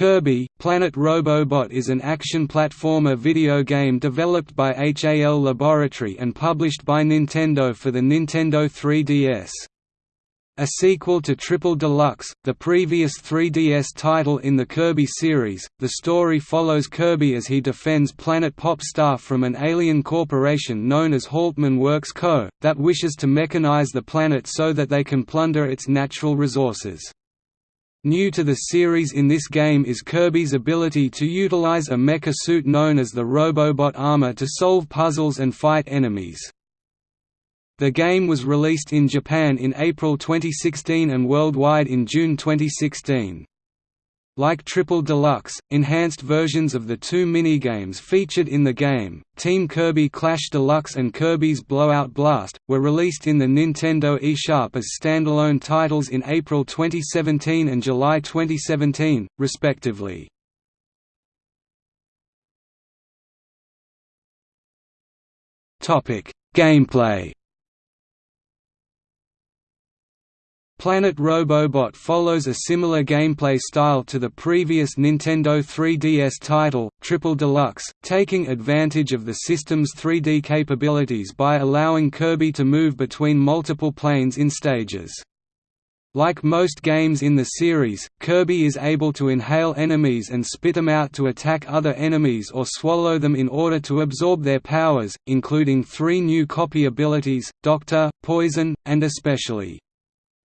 Kirby, Planet Robobot is an action platformer video game developed by HAL Laboratory and published by Nintendo for the Nintendo 3DS. A sequel to Triple Deluxe, the previous 3DS title in the Kirby series, the story follows Kirby as he defends Planet Popstar from an alien corporation known as Haltmann Works Co., that wishes to mechanize the planet so that they can plunder its natural resources. New to the series in this game is Kirby's ability to utilize a mecha suit known as the Robobot armor to solve puzzles and fight enemies. The game was released in Japan in April 2016 and worldwide in June 2016. Like Triple Deluxe, enhanced versions of the two minigames featured in the game, Team Kirby Clash Deluxe and Kirby's Blowout Blast, were released in the Nintendo eShop as standalone titles in April 2017 and July 2017, respectively. Gameplay Planet Robobot follows a similar gameplay style to the previous Nintendo 3DS title, Triple Deluxe, taking advantage of the system's 3D capabilities by allowing Kirby to move between multiple planes in stages. Like most games in the series, Kirby is able to inhale enemies and spit them out to attack other enemies or swallow them in order to absorb their powers, including three new copy abilities, Doctor, Poison, and Especially.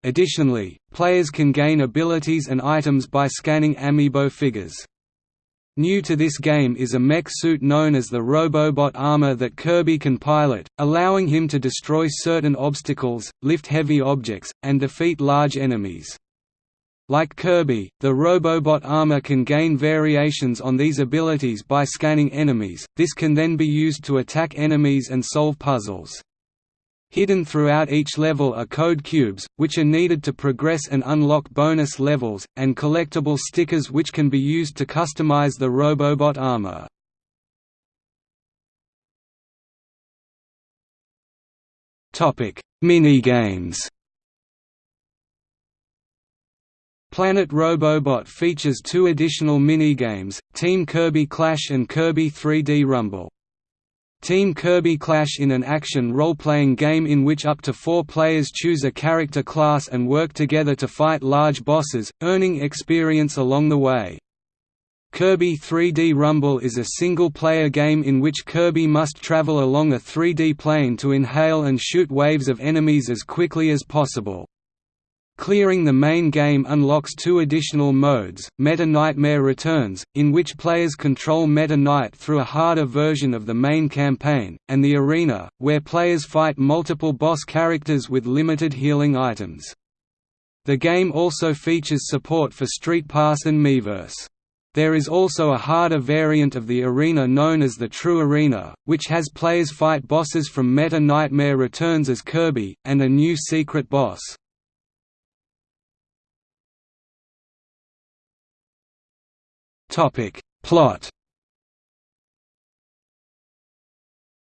Additionally, players can gain abilities and items by scanning amiibo figures. New to this game is a mech suit known as the Robobot armor that Kirby can pilot, allowing him to destroy certain obstacles, lift heavy objects, and defeat large enemies. Like Kirby, the Robobot armor can gain variations on these abilities by scanning enemies, this can then be used to attack enemies and solve puzzles. Hidden throughout each level are code cubes, which are needed to progress and unlock bonus levels, and collectible stickers which can be used to customize the Robobot armor. Minigames Planet Robobot features two additional minigames, Team Kirby Clash and Kirby 3D Rumble. Team Kirby clash in an action role-playing game in which up to four players choose a character class and work together to fight large bosses, earning experience along the way. Kirby 3D Rumble is a single-player game in which Kirby must travel along a 3D plane to inhale and shoot waves of enemies as quickly as possible. Clearing the main game unlocks two additional modes, Meta Knightmare Returns, in which players control Meta Knight through a harder version of the main campaign, and the Arena, where players fight multiple boss characters with limited healing items. The game also features support for Street Pass and Miiverse. There is also a harder variant of the arena known as the True Arena, which has players fight bosses from Meta Knightmare Returns as Kirby, and a new secret boss. Topic. Plot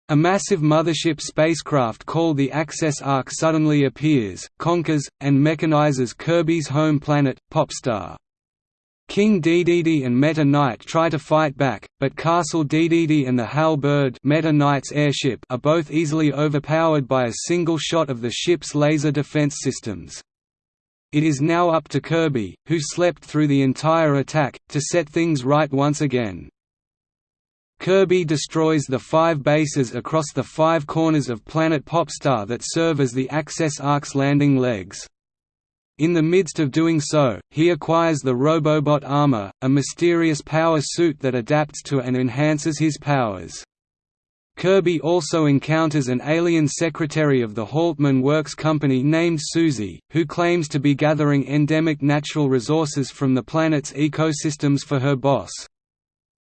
A massive mothership spacecraft called the Access Ark suddenly appears, conquers, and mechanizes Kirby's home planet, Popstar. King Dedede and Meta Knight try to fight back, but Castle Dedede and the Halberd Meta Knight's airship are both easily overpowered by a single shot of the ship's laser defense systems. It is now up to Kirby, who slept through the entire attack, to set things right once again. Kirby destroys the five bases across the five corners of Planet Popstar that serve as the Access Ark's landing legs. In the midst of doing so, he acquires the Robobot armor, a mysterious power suit that adapts to and enhances his powers. Kirby also encounters an alien secretary of the Haltmann Works Company named Susie, who claims to be gathering endemic natural resources from the planet's ecosystems for her boss.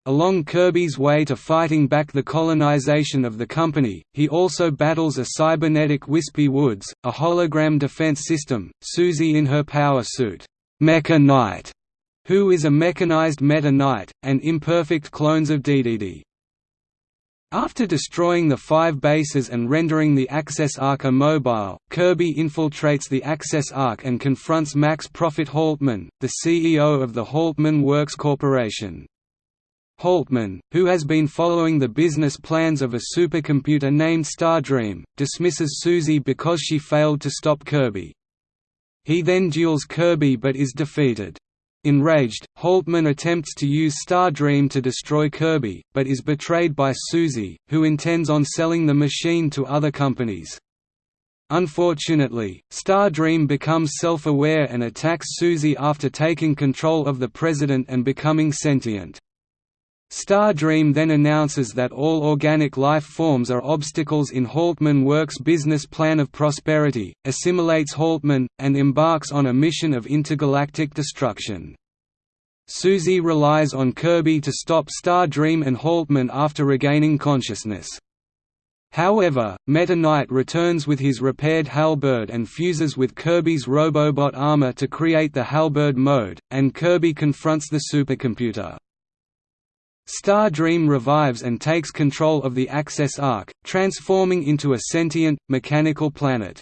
Along Kirby's way to fighting back the colonization of the company, he also battles a cybernetic Wispy Woods, a hologram defense system, Susie in her power suit, Mecha Knight, who is a mechanized Meta Knight, and imperfect clones of Dedede. After destroying the five bases and rendering the Access Ark immobile, Kirby infiltrates the Access Ark and confronts Max Profitt Haltmann, the CEO of the Haltmann Works Corporation. Haltmann, who has been following the business plans of a supercomputer named Stardream, dismisses Susie because she failed to stop Kirby. He then duels Kirby but is defeated. Enraged, Haltmann attempts to use Stardream to destroy Kirby, but is betrayed by Susie, who intends on selling the machine to other companies. Unfortunately, Stardream becomes self-aware and attacks Susie after taking control of the President and becoming sentient. Stardream then announces that all organic life forms are obstacles in Haltmann Works' business plan of prosperity, assimilates Haltmann, and embarks on a mission of intergalactic destruction. Susie relies on Kirby to stop Stardream and Haltmann after regaining consciousness. However, Meta Knight returns with his repaired Halberd and fuses with Kirby's Robobot armor to create the Halberd mode, and Kirby confronts the supercomputer. Star Dream revives and takes control of the Access Ark, transforming into a sentient, mechanical planet.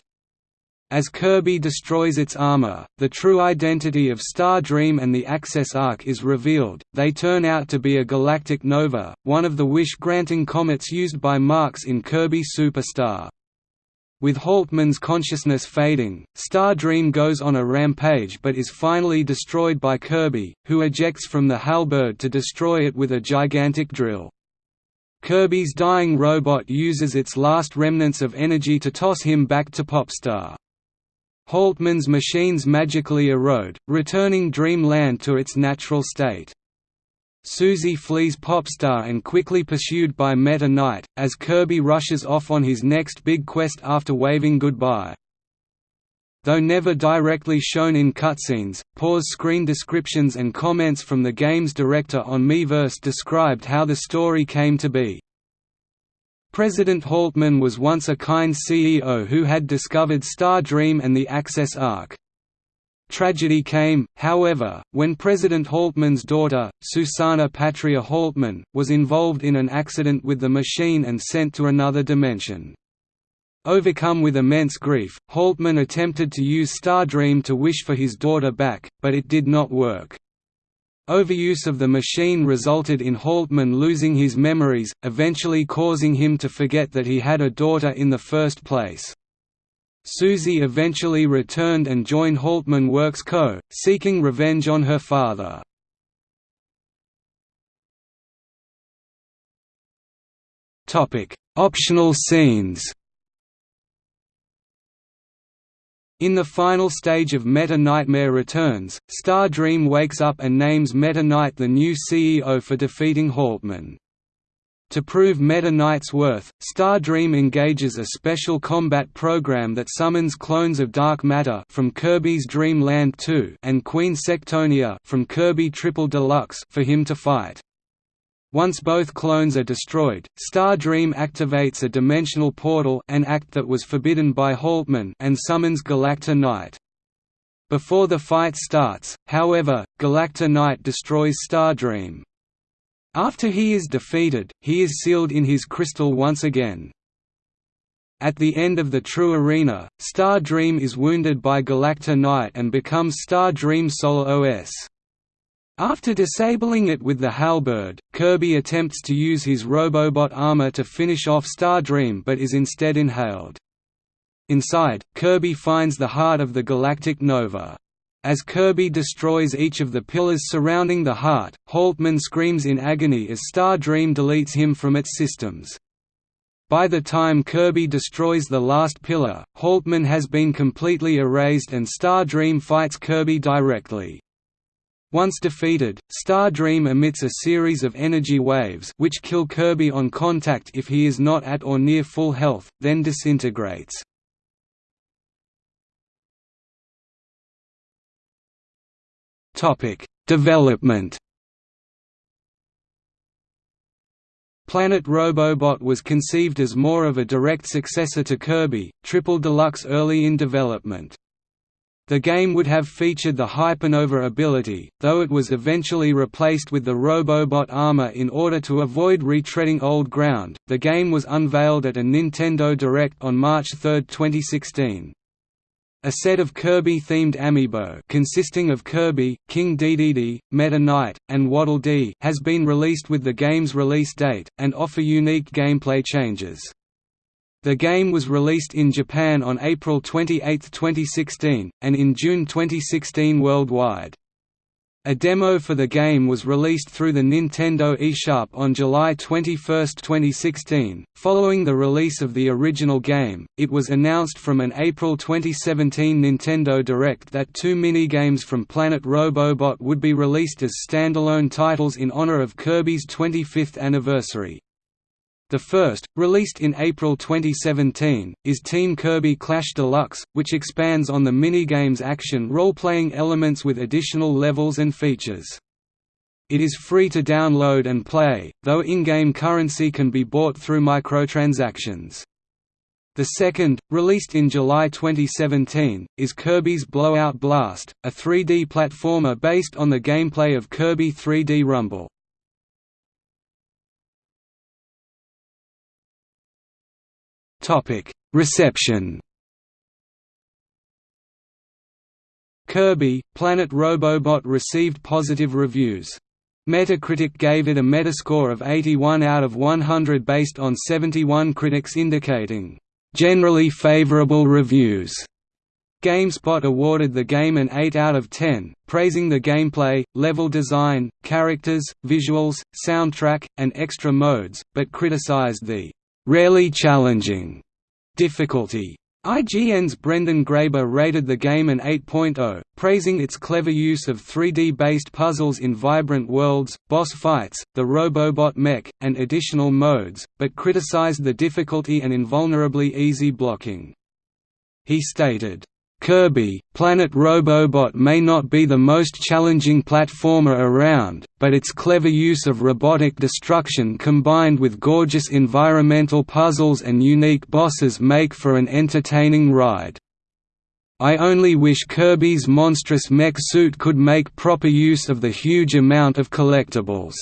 As Kirby destroys its armor, the true identity of Star Dream and the Access Ark is revealed. They turn out to be a galactic nova, one of the wish-granting comets used by Marx in Kirby Superstar. With Haltmann's consciousness fading, Stardream goes on a rampage but is finally destroyed by Kirby, who ejects from the halberd to destroy it with a gigantic drill. Kirby's dying robot uses its last remnants of energy to toss him back to Popstar. Haltmann's machines magically erode, returning Dreamland to its natural state. Susie flees Popstar and quickly pursued by Meta Knight, as Kirby rushes off on his next big quest after waving goodbye. Though never directly shown in cutscenes, pause screen descriptions and comments from the game's director on Miiverse described how the story came to be. President Haltmann was once a kind CEO who had discovered Star Dream and the Access Ark. Tragedy came, however, when President Haltmann's daughter, Susanna Patrya Haltmann, was involved in an accident with the machine and sent to another dimension. Overcome with immense grief, Haltmann attempted to use Stardream to wish for his daughter back, but it did not work. Overuse of the machine resulted in Haltmann losing his memories, eventually causing him to forget that he had a daughter in the first place. Susie eventually returned and joined Haltmann Works Co., seeking revenge on her father. Optional scenes In the final stage of Meta Knightmare Returns, Star Dream wakes up and names Meta Knight the new CEO for defeating Haltmann. To prove Meta Knight's worth, Stardream engages a special combat program that summons clones of dark matter from Kirby's Dream Land 2 and Queen Sectonia from Kirby Triple Deluxe for him to fight. Once both clones are destroyed, Stardream activates a dimensional portal an act that was forbidden by Haltmann and summons Galacta Knight. Before the fight starts, however, Galacta Knight destroys Stardream. After he is defeated, he is sealed in his crystal once again. At the end of the true arena, Star Dream is wounded by Galacta Knight and becomes Star Dream Solar OS. After disabling it with the halberd, Kirby attempts to use his Robobot armor to finish off Star Dream but is instead inhaled. Inside, Kirby finds the heart of the galactic nova. As Kirby destroys each of the pillars surrounding the heart, Haltmann screams in agony as Star Dream deletes him from its systems. By the time Kirby destroys the last pillar, Haltmann has been completely erased and Star Dream fights Kirby directly. Once defeated, Star Dream emits a series of energy waves which kill Kirby on contact if he is not at or near full health, then disintegrates. Development. Planet Robobot was conceived as more of a direct successor to Kirby, Triple Deluxe early in development. The game would have featured the Hypernova ability, though it was eventually replaced with the Robobot armor in order to avoid retreading old ground. The game was unveiled at a Nintendo Direct on March 3, 2016. A set of Kirby-themed amiibo consisting of Kirby, King Dedede, Meta Knight, and Waddle Dee has been released with the game's release date, and offer unique gameplay changes. The game was released in Japan on April 28, 2016, and in June 2016 worldwide. A demo for the game was released through the Nintendo eShop on July 21, 2016. Following the release of the original game, it was announced from an April 2017 Nintendo Direct that two minigames from Planet Robobot would be released as standalone titles in honor of Kirby's 25th anniversary. The first, released in April 2017, is Team Kirby Clash Deluxe, which expands on the minigame's action role-playing elements with additional levels and features. It is free to download and play, though in-game currency can be bought through microtransactions. The second, released in July 2017, is Kirby's Blowout Blast, a 3D platformer based on the gameplay of Kirby 3D Rumble. Topic: Reception. Kirby: Planet Robobot received positive reviews. Metacritic gave it a Metascore of 81 out of 100 based on 71 critics indicating generally favorable reviews. GameSpot awarded the game an 8 out of 10, praising the gameplay, level design, characters, visuals, soundtrack, and extra modes, but criticized the rarely challenging difficulty. IGN's Brendan Graeber rated the game an 8.0, praising its clever use of 3D-based puzzles in vibrant worlds, boss fights, the Robobot mech, and additional modes, but criticized the difficulty and invulnerably easy blocking. He stated, Kirby, Planet Robobot may not be the most challenging platformer around, but its clever use of robotic destruction combined with gorgeous environmental puzzles and unique bosses make for an entertaining ride. I only wish Kirby's monstrous mech suit could make proper use of the huge amount of collectibles."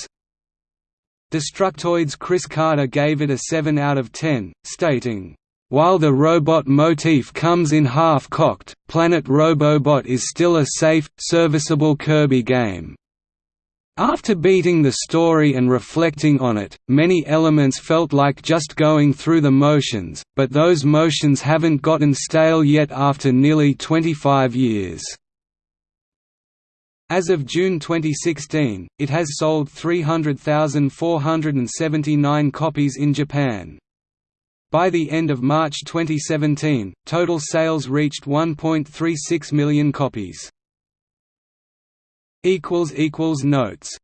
Destructoid's Chris Carter gave it a 7 out of 10, stating, while the robot motif comes in half-cocked, Planet Robobot is still a safe, serviceable Kirby game. After beating the story and reflecting on it, many elements felt like just going through the motions, but those motions haven't gotten stale yet after nearly 25 years. As of June 2016, it has sold 300,479 copies in Japan. By the end of March 2017, total sales reached 1.36 million copies. Notes